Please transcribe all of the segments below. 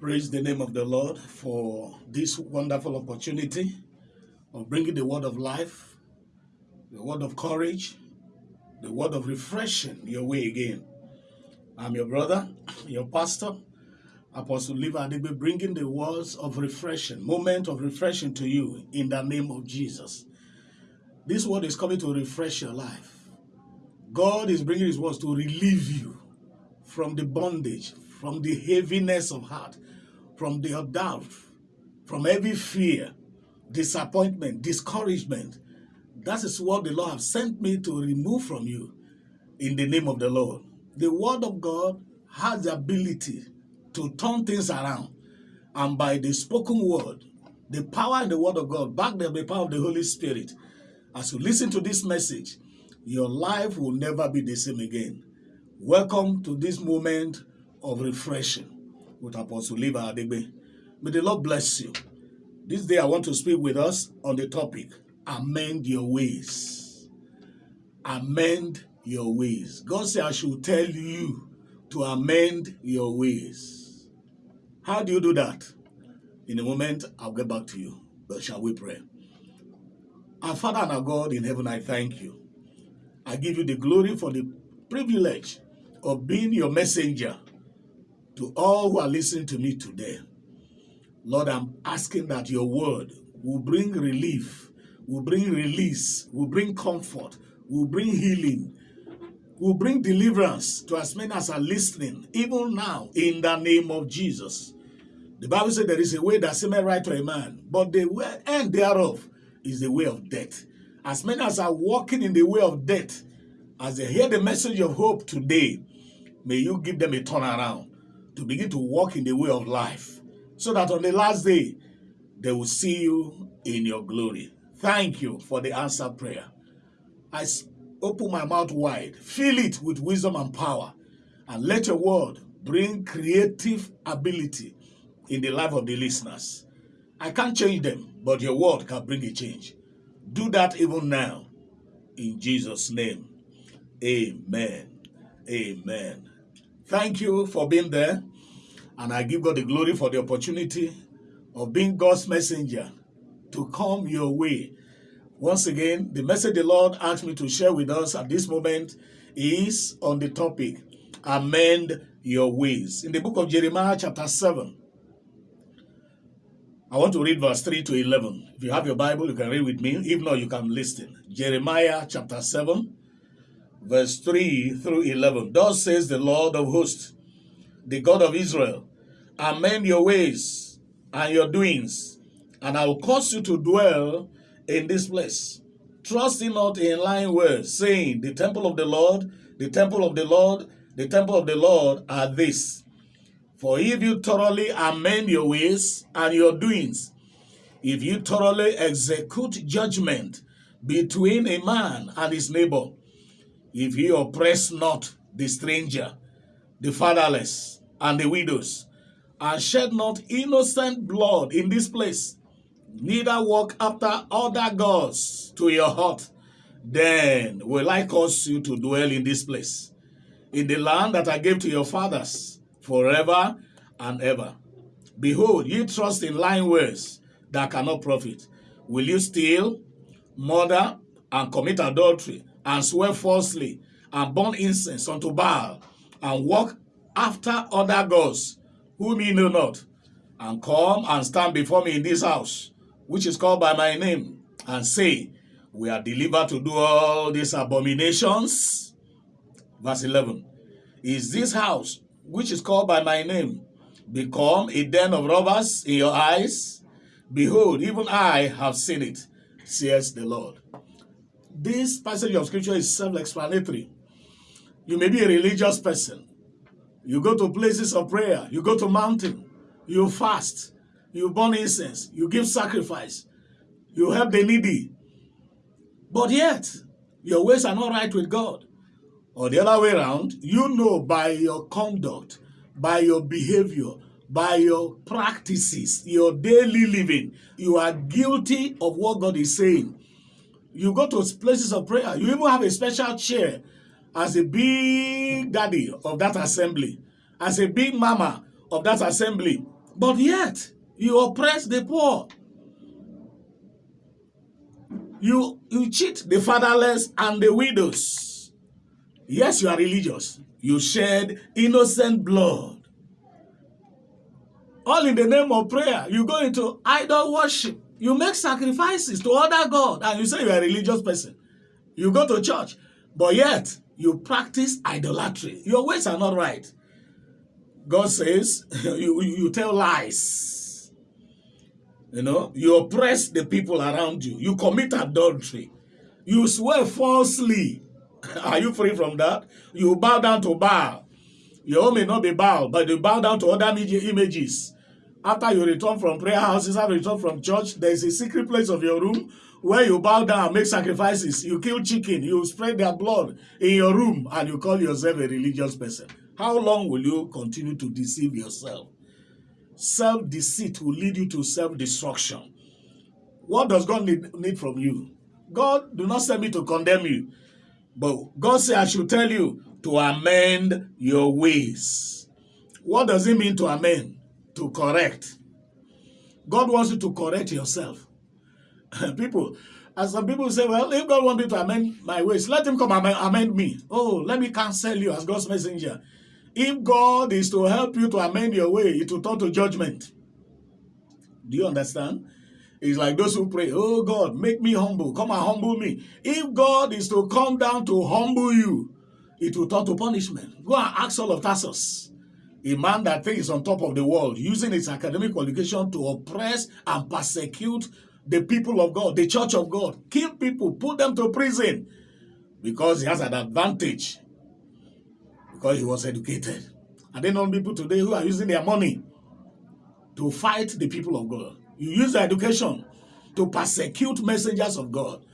Praise the name of the Lord for this wonderful opportunity of bringing the word of life, the word of courage, the word of refreshing your way again. I'm your brother, your pastor, Apostle Liva Adebe, bringing the words of refreshing, moment of refreshing to you in the name of Jesus. This word is coming to refresh your life. God is bringing his words to relieve you from the bondage, from the heaviness of heart, from the doubt, from every fear, disappointment, discouragement. That is what the Lord has sent me to remove from you in the name of the Lord. The word of God has the ability to turn things around. And by the spoken word, the power in the word of God, backed by the power of the Holy Spirit, as you listen to this message, your life will never be the same again. Welcome to this moment of refreshing with Apostle Liva Adegbe. May the Lord bless you. This day I want to speak with us on the topic, amend your ways. Amend your ways. God said I should tell you to amend your ways. How do you do that? In a moment, I'll get back to you. But shall we pray? Our Father and our God in heaven, I thank you. I give you the glory for the privilege of being your messenger to all who are listening to me today. Lord, I'm asking that your word will bring relief, will bring release, will bring comfort, will bring healing, will bring deliverance to as many as are listening, even now, in the name of Jesus. The Bible said there is a way that seemeth right to a man, but the way, end thereof is the way of death. As many as are walking in the way of death, as they hear the message of hope today, may you give them a turnaround to begin to walk in the way of life so that on the last day they will see you in your glory. Thank you for the answered prayer. I open my mouth wide, fill it with wisdom and power, and let your word bring creative ability in the life of the listeners. I can't change them, but your word can bring a change. Do that even now. In Jesus' name. Amen. Amen. Thank you for being there. And I give God the glory for the opportunity of being God's messenger to come your way. Once again, the message the Lord asked me to share with us at this moment is on the topic, amend your ways. In the book of Jeremiah chapter 7, I want to read verse 3 to 11. If you have your Bible, you can read with me. If not, you can listen. Jeremiah chapter 7, verse 3 through 11. Thus says the Lord of hosts, the God of Israel, amend your ways and your doings, and I will cause you to dwell in this place. Trusting not in lying words, saying, The temple of the Lord, the temple of the Lord, the temple of the Lord are this. For if you thoroughly amend your ways and your doings, if you thoroughly execute judgment between a man and his neighbor, if you oppress not the stranger, the fatherless, and the widows, and shed not innocent blood in this place, neither walk after other gods to your heart, then will I cause you to dwell in this place, in the land that I gave to your fathers, forever and ever. Behold, ye trust in lying words that cannot profit. Will you steal, murder, and commit adultery, and swear falsely, and burn incense unto Baal, and walk after other gods, whom ye know not, and come and stand before me in this house, which is called by my name, and say, We are delivered to do all these abominations. Verse 11. Is this house, which is called by my name, become a den of robbers in your eyes? Behold, even I have seen it, says the Lord. This passage of scripture is self-explanatory. You may be a religious person. You go to places of prayer. You go to mountain. You fast. You burn incense. You give sacrifice. You help the needy. But yet, your ways are not right with God. Or the other way around, you know by your conduct, by your behavior, by your practices, your daily living, you are guilty of what God is saying. You go to places of prayer. You even have a special chair as a big daddy of that assembly, as a big mama of that assembly. But yet, you oppress the poor. You, you cheat the fatherless and the widows. Yes, you are religious. You shed innocent blood. All in the name of prayer. You go into idol worship. You make sacrifices to other God and you say you're a religious person. You go to church, but yet you practice idolatry. Your ways are not right. God says you, you tell lies. You know, you oppress the people around you. You commit adultery. You swear falsely. Are you free from that? You bow down to Baal. Your own may not be Baal, but you bow down to other images. After you return from prayer houses, after you return from church, there is a secret place of your room where you bow down make sacrifices. You kill chicken, you spread their blood in your room, and you call yourself a religious person. How long will you continue to deceive yourself? Self-deceit will lead you to self-destruction. What does God need, need from you? God do not send me to condemn you. But God said I should tell you to amend your ways. What does it mean to amend? To correct. God wants you to correct yourself. people, as some people say, well, if God wants me to amend my ways, let him come amend, amend me. Oh, let me cancel you as God's messenger. If God is to help you to amend your way, it will turn to judgment. Do you understand? It's like those who pray, oh God, make me humble. Come and humble me. If God is to come down to humble you, it will turn to punishment. Go and ask Saul of Tarsus, a man that thinks on top of the world, using his academic qualification to oppress and persecute the people of God, the church of God, kill people, put them to prison because he has an advantage because he was educated. And then on people today who are using their money to fight the people of God. You use education to persecute messengers of God.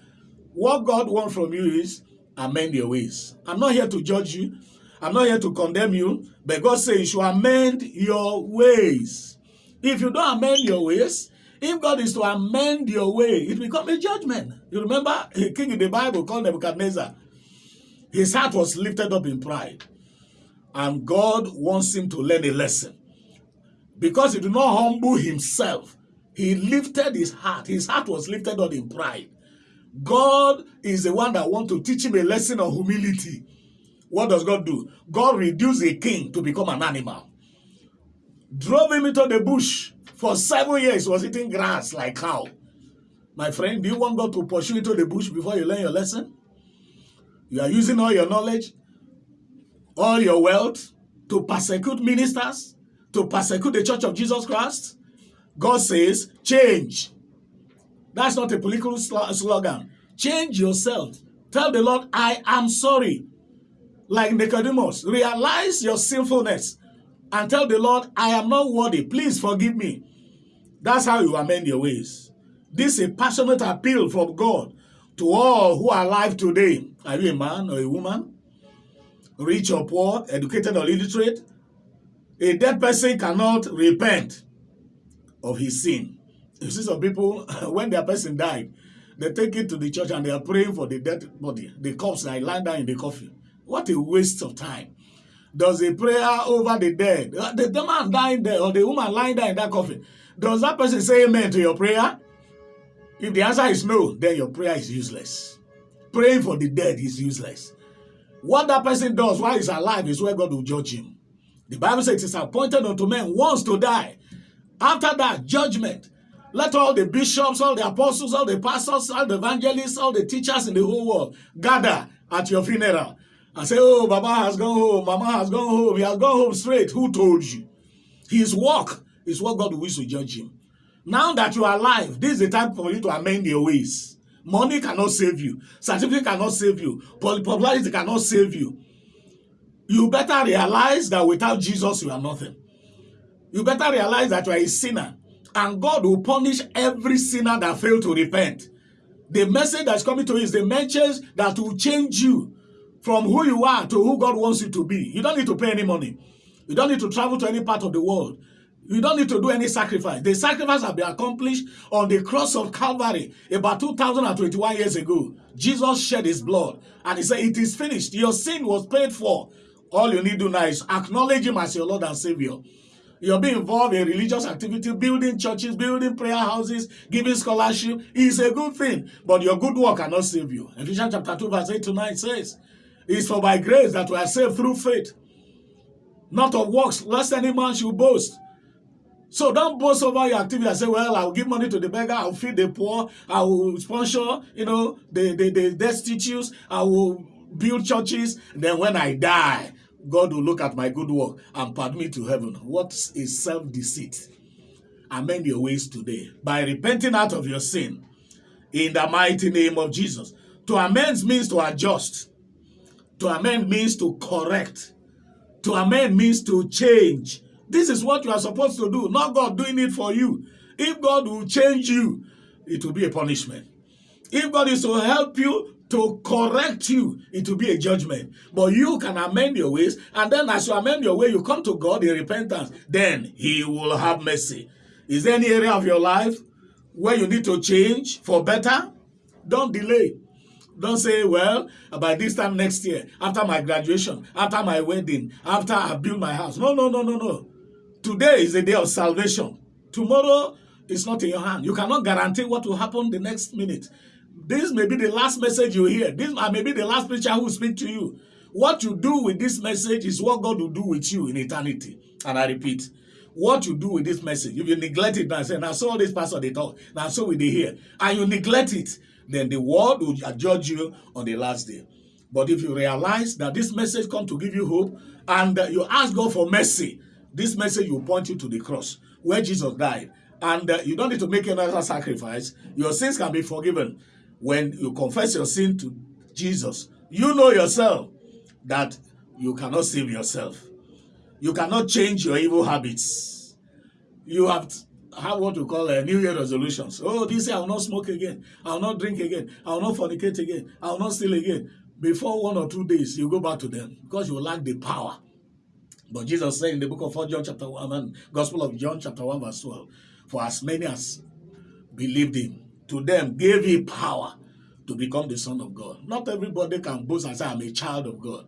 What God wants from you is amend your ways. I'm not here to judge you. I'm not here to condemn you. But God says you should amend your ways. If you don't amend your ways, if God is to amend your way, it becomes a judgment. You remember a king in the Bible called Nebuchadnezzar. His heart was lifted up in pride. And God wants him to learn a lesson. Because he did not humble himself, he lifted his heart. His heart was lifted up in pride. God is the one that wants to teach him a lesson of humility. What does God do? God reduced a king to become an animal. Drove him into the bush. For seven years, was eating grass like cow. My friend, do you want God to pursue into the bush before you learn your lesson? You are using all your knowledge, all your wealth to persecute ministers, to persecute the church of Jesus Christ. God says, change. That's not a political slogan. Change yourself. Tell the Lord, I am sorry. Like Nicodemus, realize your sinfulness and tell the Lord, I am not worthy. Please forgive me. That's how you amend your ways. This is a passionate appeal from God to all who are alive today. Are you a man or a woman? Rich or poor, educated or illiterate? A dead person cannot repent of his sin. You see some people, when their person died, they take it to the church and they are praying for the dead body, the corpse that lying down in the coffin. What a waste of time. Does a prayer over the dead, uh, the, the man dying there or the woman lying there in that coffin, does that person say amen to your prayer? If the answer is no, then your prayer is useless. Praying for the dead is useless. What that person does while he's alive is where God will judge him. The Bible says it is appointed unto men once to die. After that, judgment. Let all the bishops, all the apostles, all the pastors, all the evangelists, all the teachers in the whole world gather at your funeral and say, oh, Baba has gone home, Mama has gone home, he has gone home straight. Who told you? His work is what God wishes to judge him. Now that you are alive, this is the time for you to amend your ways. Money cannot save you. Certificate cannot save you. Popularity cannot save you. You better realize that without Jesus, you are nothing. You better realize that you are a sinner. And God will punish every sinner that failed to repent. The message that's coming to you is the message that will change you from who you are to who God wants you to be. You don't need to pay any money. You don't need to travel to any part of the world. You don't need to do any sacrifice. The sacrifice has been accomplished on the cross of Calvary about 2021 years ago. Jesus shed his blood and he said, it is finished. Your sin was paid for. All you need to do now is acknowledge him as your Lord and Savior. You're being involved in religious activity, building churches, building prayer houses, giving scholarship is a good thing, but your good work cannot save you. Ephesians chapter 2, verse 8 to 9 says, It's for by grace that we are saved through faith, not of works, lest any man should boast. So don't boast over your activity and say, well, I'll give money to the beggar, I'll feed the poor, I will sponsor, you know, the, the, the destitutes, I will build churches. Then when I die, God will look at my good work and pardon me to heaven. What is self-deceit? Amend your ways today by repenting out of your sin in the mighty name of Jesus. To amend means to adjust. To amend means to correct. To amend means to change. This is what you are supposed to do, not God doing it for you. If God will change you, it will be a punishment. If God is to help you to correct you, it will be a judgment. But you can amend your ways, and then as you amend your way, you come to God in repentance. Then He will have mercy. Is there any area of your life where you need to change for better? Don't delay. Don't say, well, by this time next year, after my graduation, after my wedding, after I build my house. No, no, no, no, no. Today is the day of salvation. Tomorrow is not in your hand. You cannot guarantee what will happen the next minute. This may be the last message you hear. This may be the last preacher who will speak to you. What you do with this message is what God will do with you in eternity. And I repeat, what you do with this message, if you neglect it and say, now so this pastor they talk, now so we they hear, and you neglect it, then the world will judge you on the last day. But if you realize that this message come to give you hope, and you ask God for mercy, this message will point you to the cross where Jesus died. And uh, you don't need to make another sacrifice. Your sins can be forgiven when you confess your sin to Jesus, you know yourself that you cannot save yourself. You cannot change your evil habits. You have have what we call a New Year resolutions. Oh, this year I will not smoke again. I will not drink again. I will not fornicate again. I will not steal again. Before one or two days, you go back to them because you lack the power. But Jesus said in the book of 4 John chapter 1, and Gospel of John chapter 1 verse 12, For as many as believed him, to them gave he power to become the son of God. Not everybody can boast and say, I'm a child of God.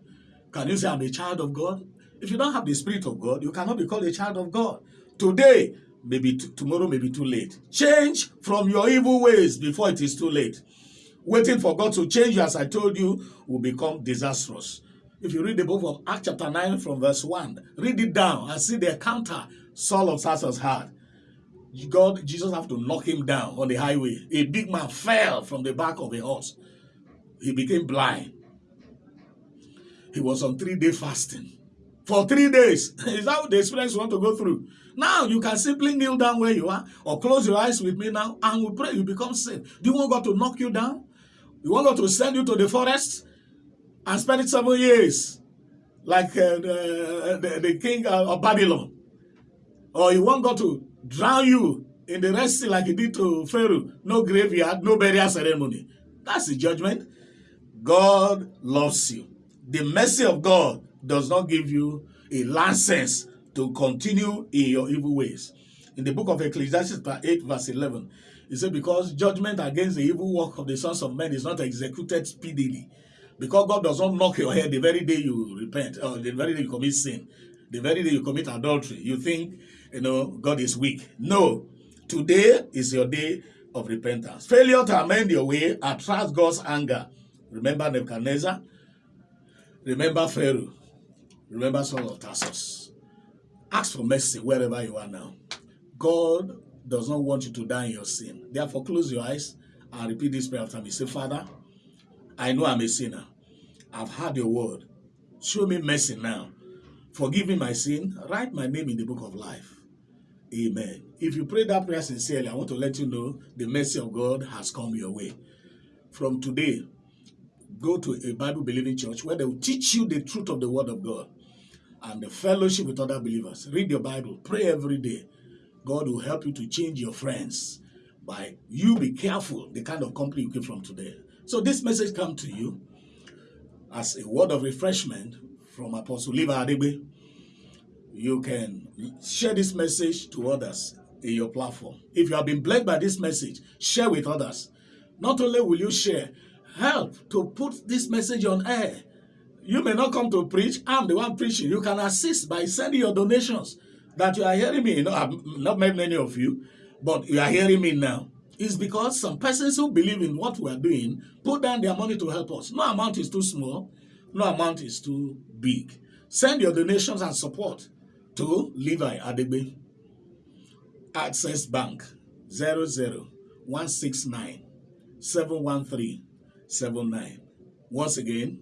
Can you say, I'm a child of God? If you don't have the Spirit of God, you cannot be called a child of God. Today, maybe tomorrow may be too late. Change from your evil ways before it is too late. Waiting for God to change you, as I told you, will become disastrous. If you read the book of Acts chapter 9 from verse 1, read it down and see the encounter Saul of Tarsus had. God, Jesus have to knock him down on the highway. A big man fell from the back of a horse. He became blind. He was on three-day fasting. For three days. Is that the experience you want to go through? Now, you can simply kneel down where you are or close your eyes with me now and we pray you become saved. Do you want God to knock you down? You want God to send you to the forest and spend it seven years like uh, the, the, the king of Babylon? Or you want God to drown you in the Red Sea like he did to Pharaoh. No graveyard, no burial ceremony. That's the judgment. God loves you. The mercy of God does not give you a license to continue in your evil ways. In the book of Ecclesiastes 8 verse 11, it said, because judgment against the evil work of the sons of men is not executed speedily. Because God does not knock your head the very day you repent, or the very day you commit sin, the very day you commit adultery. You think you know, God is weak. No. Today is your day of repentance. Failure to amend your way attracts God's anger. Remember Nebuchadnezzar? Remember Pharaoh? Remember Saul of Tarsus? Ask for mercy wherever you are now. God does not want you to die in your sin. Therefore, close your eyes and repeat this prayer after me. Say, Father, I know I'm a sinner. I've heard your word. Show me mercy now. Forgive me my sin. Write my name in the book of life. Amen. If you pray that prayer sincerely, I want to let you know the mercy of God has come your way. From today, go to a Bible-believing church where they will teach you the truth of the Word of God and the fellowship with other believers. Read your Bible. Pray every day. God will help you to change your friends by you be careful the kind of company you keep from today. So this message comes to you as a word of refreshment from Apostle Liva Adebe you can share this message to others in your platform. If you have been blessed by this message, share with others. Not only will you share, help to put this message on air. You may not come to preach. I'm the one preaching. You can assist by sending your donations. that you are hearing me, you know, I've not met many of you, but you are hearing me now, is because some persons who believe in what we are doing put down their money to help us. No amount is too small, no amount is too big. Send your donations and support to Levi Adebe, Access Bank 00169 713 79. Once again,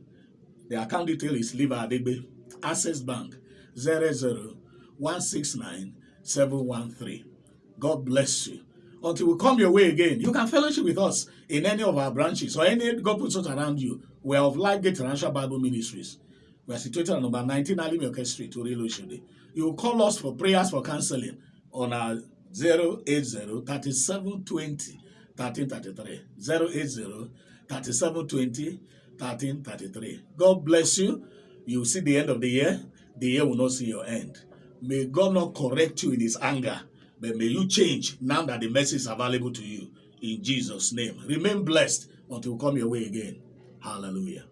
the account detail is Levi Adebe, Access Bank 00169 713. God bless you. Until we come your way again, you can fellowship with us in any of our branches or any God puts us around you. We are of Life Gate Bible Ministries. We are situated on number 19 Alimioke Street, Orelo Shode. You will call us for prayers for counseling on our 080 3720 1333. 080 3720 1333. God bless you. You see the end of the year. The year will not see your end. May God not correct you in his anger, but may you change now that the message is available to you. In Jesus' name. Remain blessed until we come your way again. Hallelujah.